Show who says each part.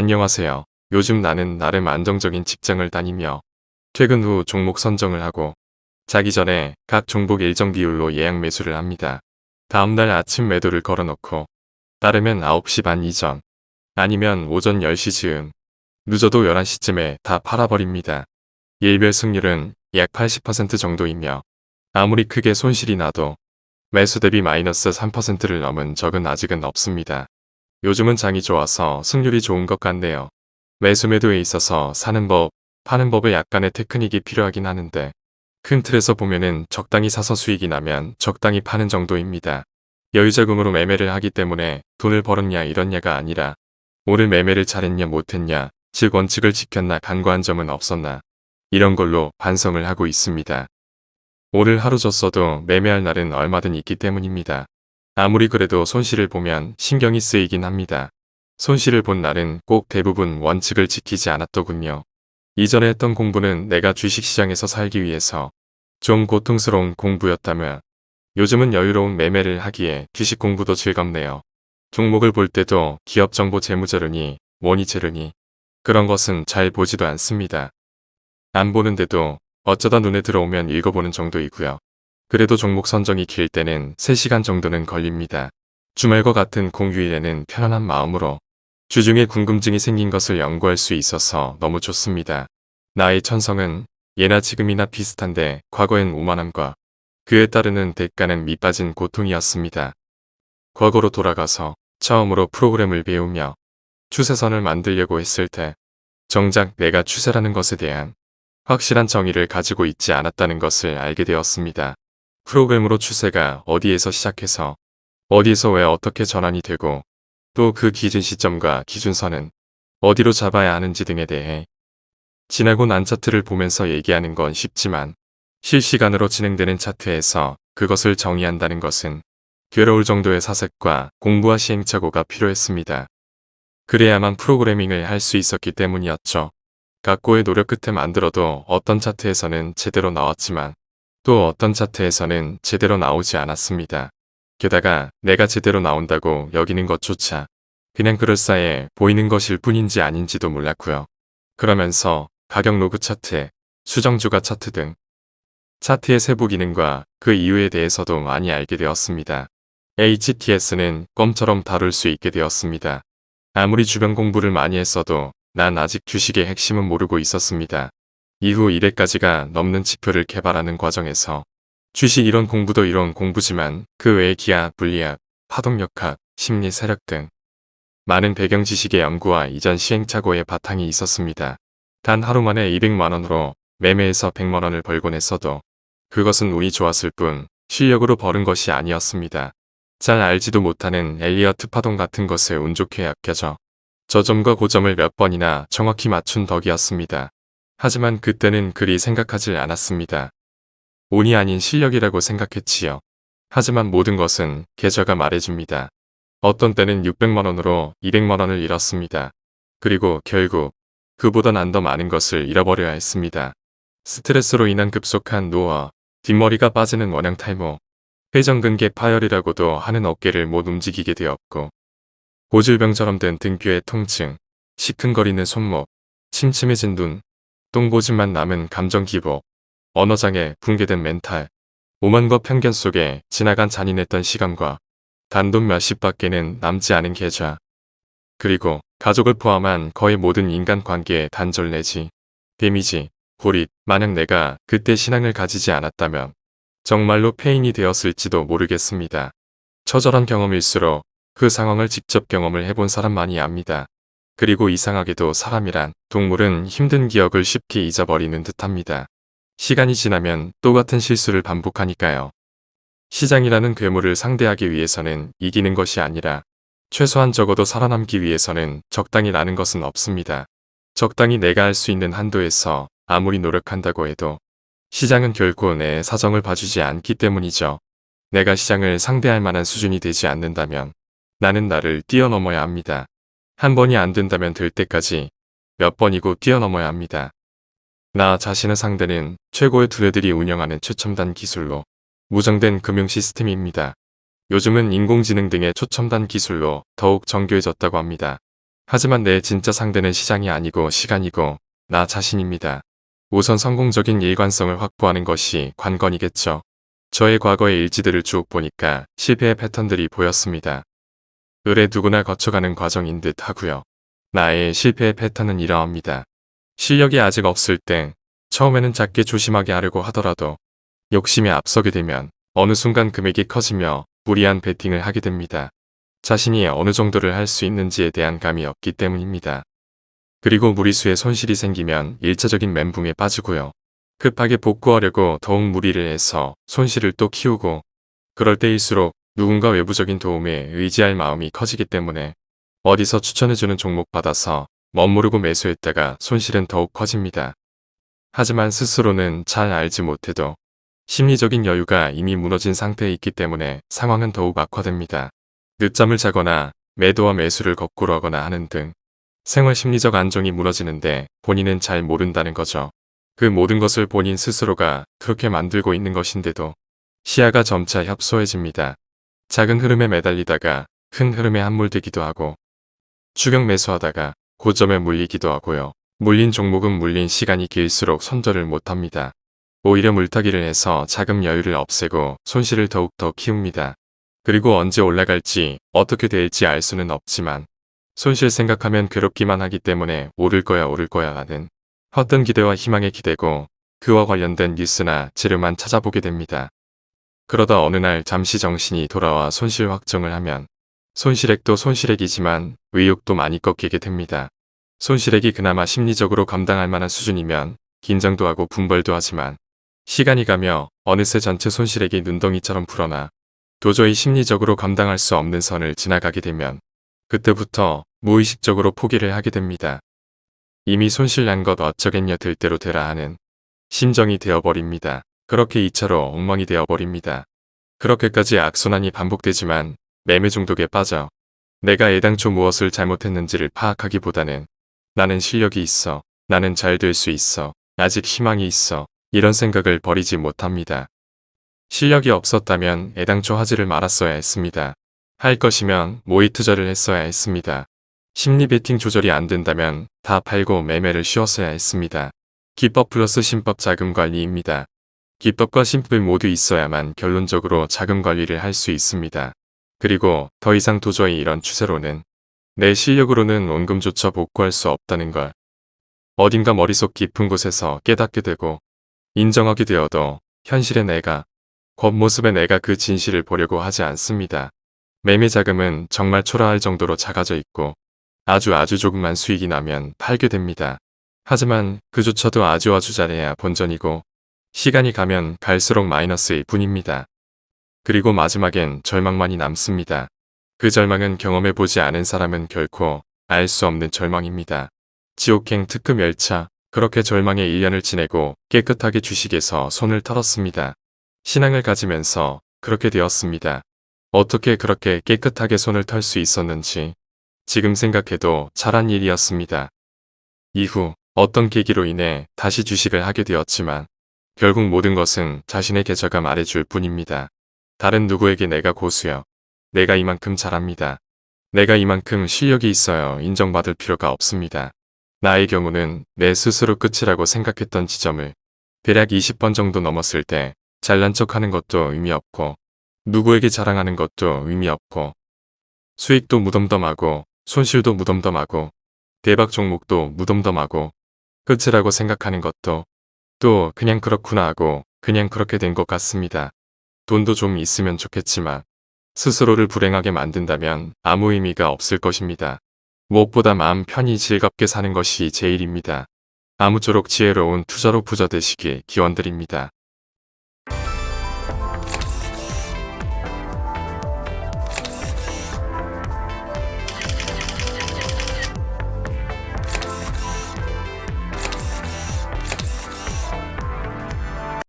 Speaker 1: 안녕하세요. 요즘 나는 나름 안정적인 직장을 다니며 퇴근 후 종목 선정을 하고 자기 전에 각 종목 일정 비율로 예약 매수를 합니다. 다음날 아침 매도를 걸어놓고 따르면 9시 반 이전 아니면 오전 10시 즈음 늦어도 11시쯤에 다 팔아버립니다. 일별 승률은 약 80% 정도이며 아무리 크게 손실이 나도 매수 대비 마이너스 3%를 넘은 적은 아직은 없습니다. 요즘은 장이 좋아서 승률이 좋은 것 같네요. 매수 매도에 있어서 사는 법, 파는 법에 약간의 테크닉이 필요하긴 하는데 큰 틀에서 보면은 적당히 사서 수익이 나면 적당히 파는 정도입니다. 여유자금으로 매매를 하기 때문에 돈을 벌었냐 이런냐가 아니라 오늘 매매를 잘했냐 못했냐 즉 원칙을 지켰나 간과한 점은 없었나 이런 걸로 반성을 하고 있습니다. 오늘 하루 줬어도 매매할 날은 얼마든 있기 때문입니다. 아무리 그래도 손실을 보면 신경이 쓰이긴 합니다. 손실을 본 날은 꼭 대부분 원칙을 지키지 않았더군요. 이전에 했던 공부는 내가 주식시장에서 살기 위해서 좀 고통스러운 공부였다면 요즘은 여유로운 매매를 하기에 주식 공부도 즐겁네요. 종목을 볼 때도 기업 정보 재무자료니 뭐니 재료니 그런 것은 잘 보지도 않습니다. 안 보는데도 어쩌다 눈에 들어오면 읽어보는 정도이고요. 그래도 종목 선정이 길 때는 3시간 정도는 걸립니다. 주말과 같은 공휴일에는 편안한 마음으로 주중에 궁금증이 생긴 것을 연구할 수 있어서 너무 좋습니다. 나의 천성은 예나 지금이나 비슷한데 과거엔 오만함과 그에 따르는 대가는 밑빠진 고통이었습니다. 과거로 돌아가서 처음으로 프로그램을 배우며 추세선을 만들려고 했을 때 정작 내가 추세라는 것에 대한 확실한 정의를 가지고 있지 않았다는 것을 알게 되었습니다. 프로그램으로 추세가 어디에서 시작해서 어디에서 왜 어떻게 전환이 되고 또 그 기준 시점과 기준선은 어디로 잡아야 하는지 등에 대해 지나고 난 차트를 보면서 얘기하는 건 쉽지만 실시간으로 진행되는 차트에서 그것을 정의한다는 것은 괴로울 정도의 사색과 공부와 시행착오가 필요했습니다. 그래야만 프로그래밍을 할 수 있었기 때문이었죠. 각고의 노력 끝에 만들어도 어떤 차트에서는 제대로 나왔지만 또 어떤 차트에서는 제대로 나오지 않았습니다. 게다가 내가 제대로 나온다고 여기는 것조차 그냥 그럴싸해 보이는 것일 뿐인지 아닌지도 몰랐고요. 그러면서 가격 로그 차트, 수정 주가 차트 등 차트의 세부 기능과 그 이유에 대해서도 많이 알게 되었습니다. HTS는 껌처럼 다룰 수 있게 되었습니다. 아무리 주변 공부를 많이 했어도 난 아직 주식의 핵심은 모르고 있었습니다. 이후 1회까지가 넘는 지표를 개발하는 과정에서 주식 이론 공부도 이론 공부지만 그 외에 기하, 물리학, 파동역학, 심리 세력 등 많은 배경 지식의 연구와 이전 시행착오의 바탕이 있었습니다. 단 하루 만에 200만원으로 매매해서 100만원을 벌곤 했어도 그것은 운이 좋았을 뿐 실력으로 벌은 것이 아니었습니다. 잘 알지도 못하는 엘리어트 파동 같은 것에 운 좋게 아껴져 저점과 고점을 몇 번이나 정확히 맞춘 덕이었습니다. 하지만 그때는 그리 생각하지 않았습니다. 운이 아닌 실력이라고 생각했지요. 하지만 모든 것은 계좌가 말해줍니다. 어떤 때는 600만원으로 200만원을 잃었습니다. 그리고 결국 그보다 난 더 많은 것을 잃어버려야 했습니다. 스트레스로 인한 급속한 노화, 뒷머리가 빠지는 원형 탈모, 회전근개 파열이라고도 하는 어깨를 못 움직이게 되었고 고질병처럼 된 등뼈의 통증, 시큰거리는 손목, 침침해진 눈, 똥보짐만 남은 감정기복, 언어장애, 붕괴된 멘탈, 오만과 편견 속에 지나간 잔인했던 시간과 단돈 몇십 밖에는 남지 않은 계좌, 그리고 가족을 포함한 거의 모든 인간관계의 단절 내지 데미지, 고립, 만약 내가 그때 신앙을 가지지 않았다면 정말로 페인이 되었을지도 모르겠습니다. 처절한 경험일수록 그 상황을 직접 경험을 해본 사람만이 압니다. 그리고 이상하게도 사람이란 동물은 힘든 기억을 쉽게 잊어버리는 듯합니다. 시간이 지나면 똑같은 실수를 반복하니까요. 시장이라는 괴물을 상대하기 위해서는 이기는 것이 아니라 최소한 적어도 살아남기 위해서는 적당히 라는 것은 없습니다. 적당히 내가 할 수 있는 한도에서 아무리 노력한다고 해도 시장은 결코 내 사정을 봐주지 않기 때문이죠. 내가 시장을 상대할 만한 수준이 되지 않는다면 나는 나를 뛰어넘어야 합니다. 한 번이 안 된다면 될 때까지 몇 번이고 뛰어넘어야 합니다. 나 자신의 상대는 최고의 두뇌들이 운영하는 최첨단 기술로 무정된 금융 시스템입니다. 요즘은 인공지능 등의 초첨단 기술로 더욱 정교해졌다고 합니다. 하지만 내 진짜 상대는 시장이 아니고 시간이고 나 자신입니다. 우선 성공적인 일관성을 확보하는 것이 관건이겠죠. 저의 과거의 일지들을 쭉 보니까 실패의 패턴들이 보였습니다. 을에 누구나 거쳐가는 과정인 듯 하고요. 나의 실패의 패턴은 이러합니다. 실력이 아직 없을 땐 처음에는 작게 조심하게 하려고 하더라도 욕심에 앞서게 되면 어느 순간 금액이 커지며 무리한 베팅을 하게 됩니다. 자신이 어느 정도를 할 수 있는지에 대한 감이 없기 때문입니다. 그리고 무리수에 손실이 생기면 일차적인 멘붕에 빠지고요. 급하게 복구하려고 더욱 무리를 해서 손실을 또 키우고 그럴 때일수록 누군가 외부적인 도움에 의지할 마음이 커지기 때문에 어디서 추천해주는 종목 받아서 멋모르고 매수했다가 손실은 더욱 커집니다. 하지만 스스로는 잘 알지 못해도 심리적인 여유가 이미 무너진 상태에 있기 때문에 상황은 더욱 악화됩니다. 늦잠을 자거나 매도와 매수를 거꾸로 하거나 하는 등 생활 심리적 안정이 무너지는데 본인은 잘 모른다는 거죠. 그 모든 것을 본인 스스로가 그렇게 만들고 있는 것인데도 시야가 점차 협소해집니다. 작은 흐름에 매달리다가 큰 흐름에 함몰되기도 하고 추격 매수하다가 고점에 물리기도 하고요. 물린 종목은 물린 시간이 길수록 손절을 못합니다. 오히려 물타기를 해서 자금 여유를 없애고 손실을 더욱더 키웁니다. 그리고 언제 올라갈지 어떻게 될지 알 수는 없지만 손실 생각하면 괴롭기만 하기 때문에 오를 거야 오를 거야 하는 헛된 기대와 희망에 기대고 그와 관련된 뉴스나 재료만 찾아보게 됩니다. 그러다 어느 날 잠시 정신이 돌아와 손실 확정을 하면 손실액도 손실액이지만 의욕도 많이 꺾이게 됩니다. 손실액이 그나마 심리적으로 감당할 만한 수준이면 긴장도 하고 분벌도 하지만 시간이 가며 어느새 전체 손실액이 눈덩이처럼 불어나 도저히 심리적으로 감당할 수 없는 선을 지나가게 되면 그때부터 무의식적으로 포기를 하게 됩니다. 이미 손실난 것 어쩌겠냐 들 대로 되라 하는 심정이 되어버립니다. 그렇게 2차로 엉망이 되어버립니다. 그렇게까지 악순환이 반복되지만 매매 중독에 빠져 내가 애당초 무엇을 잘못했는지를 파악하기보다는 나는 실력이 있어. 나는 잘 될 수 있어. 아직 희망이 있어. 이런 생각을 버리지 못합니다. 실력이 없었다면 애당초 하지를 말았어야 했습니다. 할 것이면 모의 투자를 했어야 했습니다. 심리 베팅 조절이 안 된다면 다 팔고 매매를 쉬었어야 했습니다. 기법 플러스 신법 자금 관리입니다. 기법과 신법이 모두 있어야만 결론적으로 자금 관리를 할 수 있습니다. 그리고 더 이상 도저히 이런 추세로는 내 실력으로는 원금조차 복구할 수 없다는 걸 어딘가 머릿속 깊은 곳에서 깨닫게 되고 인정하게 되어도 현실의 내가 겉모습의 내가 그 진실을 보려고 하지 않습니다. 매매 자금은 정말 초라할 정도로 작아져 있고 아주 아주 조금만 수익이 나면 팔게 됩니다. 하지만 그조차도 아주 아주 잘해야 본전이고 시간이 가면 갈수록 마이너스일 뿐입니다. 그리고 마지막엔 절망만이 남습니다. 그 절망은 경험해보지 않은 사람은 결코 알 수 없는 절망입니다. 지옥행 특급 열차 그렇게 절망의 1년을 지내고 깨끗하게 주식에서 손을 털었습니다. 신앙을 가지면서 그렇게 되었습니다. 어떻게 그렇게 깨끗하게 손을 털 수 있었는지 지금 생각해도 잘한 일이었습니다. 이후 어떤 계기로 인해 다시 주식을 하게 되었지만 결국 모든 것은 자신의 계좌가 말해줄 뿐입니다. 다른 누구에게 내가 고수여 내가 이만큼 잘합니다. 내가 이만큼 실력이 있어요. 인정받을 필요가 없습니다. 나의 경우는 내 스스로 끝이라고 생각했던 지점을 대략 20번 정도 넘었을 때 잘난 척하는 것도 의미 없고 누구에게 자랑하는 것도 의미 없고 수익도 무덤덤하고 손실도 무덤덤하고 대박 종목도 무덤덤하고 끝이라고 생각하는 것도 또 그냥 그렇구나 하고 그냥 그렇게 된 것 같습니다. 돈도 좀 있으면 좋겠지만 스스로를 불행하게 만든다면 아무 의미가 없을 것입니다. 무엇보다 마음 편히 즐겁게 사는 것이 제일입니다. 아무쪼록 지혜로운 투자로 부자 되시길 기원드립니다.